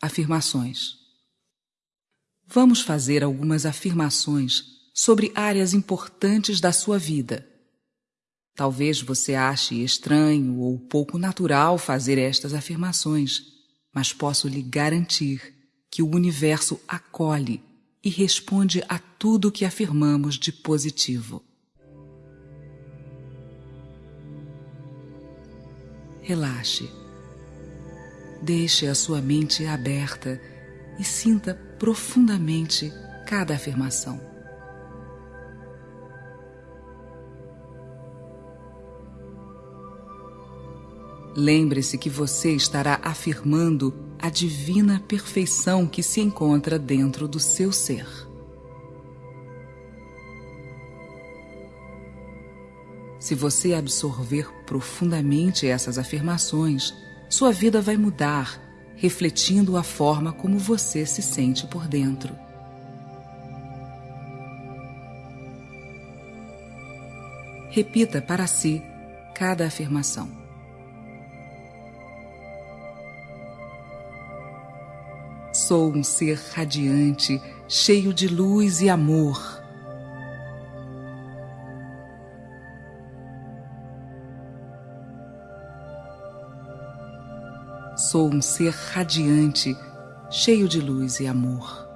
Afirmações. Vamos fazer algumas afirmações sobre áreas importantes da sua vida. Talvez você ache estranho ou pouco natural fazer estas afirmações, mas posso lhe garantir que o universo acolhe e responde a tudo que afirmamos de positivo. Relaxe. Deixe a sua mente aberta e sinta profundamente cada afirmação. Lembre-se que você estará afirmando a divina perfeição que se encontra dentro do seu ser. Se você absorver profundamente essas afirmações, sua vida vai mudar, refletindo a forma como você se sente por dentro. Repita para si cada afirmação. Sou um ser radiante, cheio de luz e amor. Sou um ser radiante, cheio de luz e amor.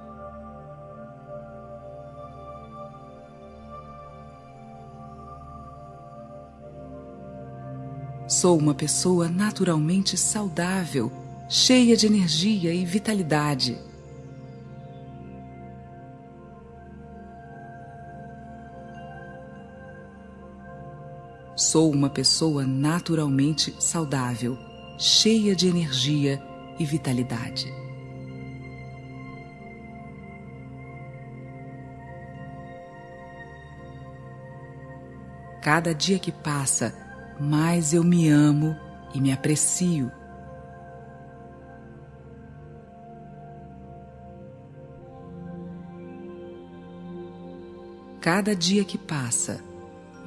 Sou uma pessoa naturalmente saudável, cheia de energia e vitalidade. Sou uma pessoa naturalmente saudável, cheia de energia e vitalidade. Cada dia que passa, mais eu me amo e me aprecio. Cada dia que passa,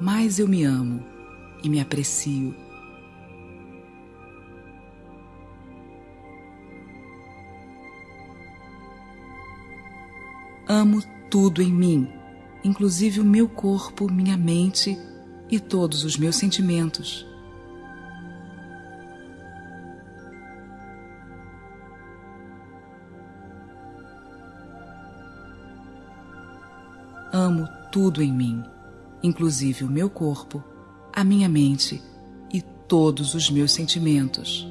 mais eu me amo e me aprecio. Amo tudo em mim, inclusive o meu corpo, minha mente e todos os meus sentimentos. Amo tudo em mim, inclusive o meu corpo, a minha mente e todos os meus sentimentos.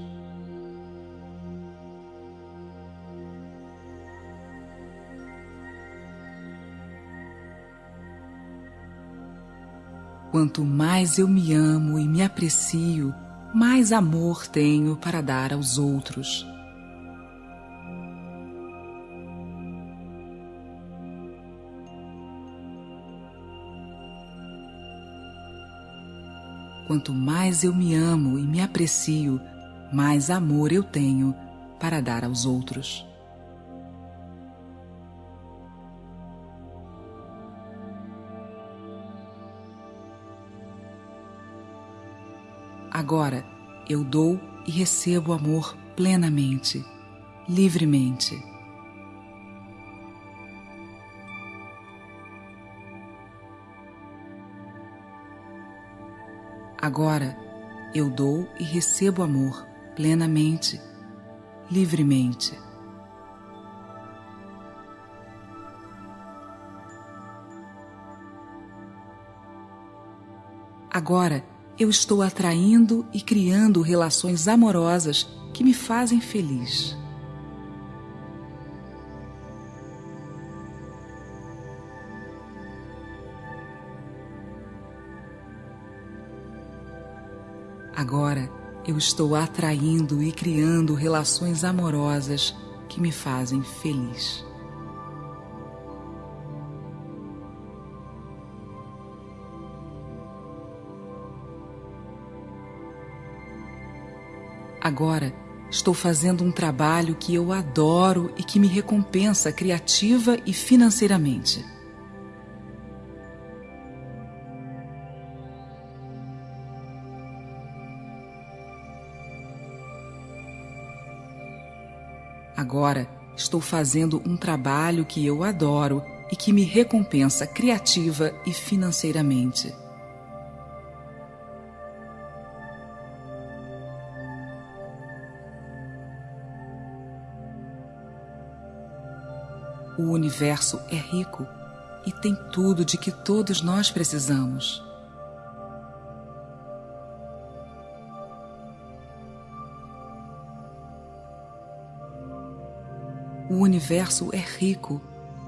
Quanto mais eu me amo e me aprecio, mais amor tenho para dar aos outros. Quanto mais eu me amo e me aprecio, mais amor eu tenho para dar aos outros. Agora eu dou e recebo amor plenamente, livremente. Agora eu dou e recebo amor plenamente, livremente. Agora eu estou atraindo e criando relações amorosas que me fazem feliz. Agora eu estou atraindo e criando relações amorosas que me fazem feliz. Agora estou fazendo um trabalho que eu adoro e que me recompensa criativa e financeiramente. Agora estou fazendo um trabalho que eu adoro e que me recompensa criativa e financeiramente. O universo é rico e tem tudo de que todos nós precisamos. O universo é rico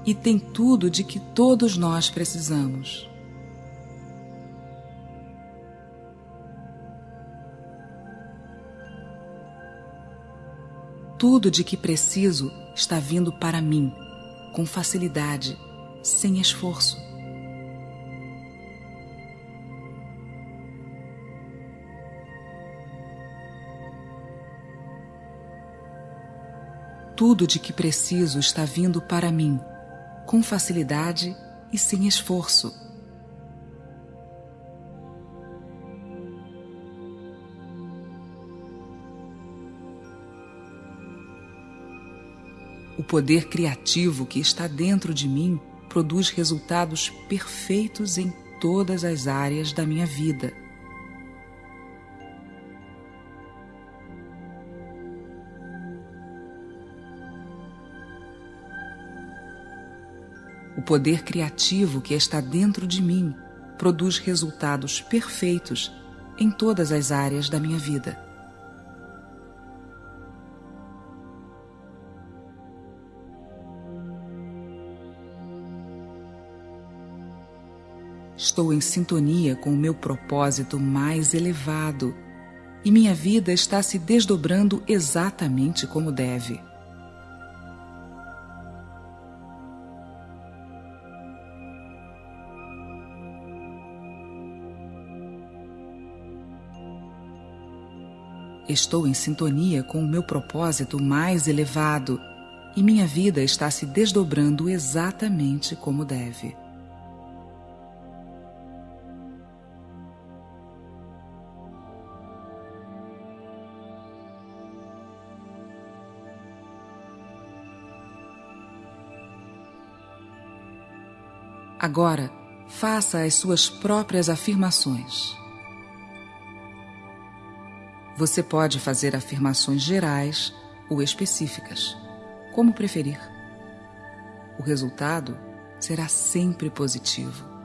e tem tudo de que todos nós precisamos. Tudo de que preciso está vindo para mim, com facilidade, sem esforço. Tudo de que preciso está vindo para mim, com facilidade e sem esforço. O poder criativo que está dentro de mim produz resultados perfeitos em todas as áreas da minha vida. O poder criativo que está dentro de mim produz resultados perfeitos em todas as áreas da minha vida. Estou em sintonia com o meu propósito mais elevado e minha vida está se desdobrando exatamente como deve. Estou em sintonia com o meu propósito mais elevado e minha vida está se desdobrando exatamente como deve. Agora, faça as suas próprias afirmações. Você pode fazer afirmações gerais ou específicas, como preferir. O resultado será sempre positivo.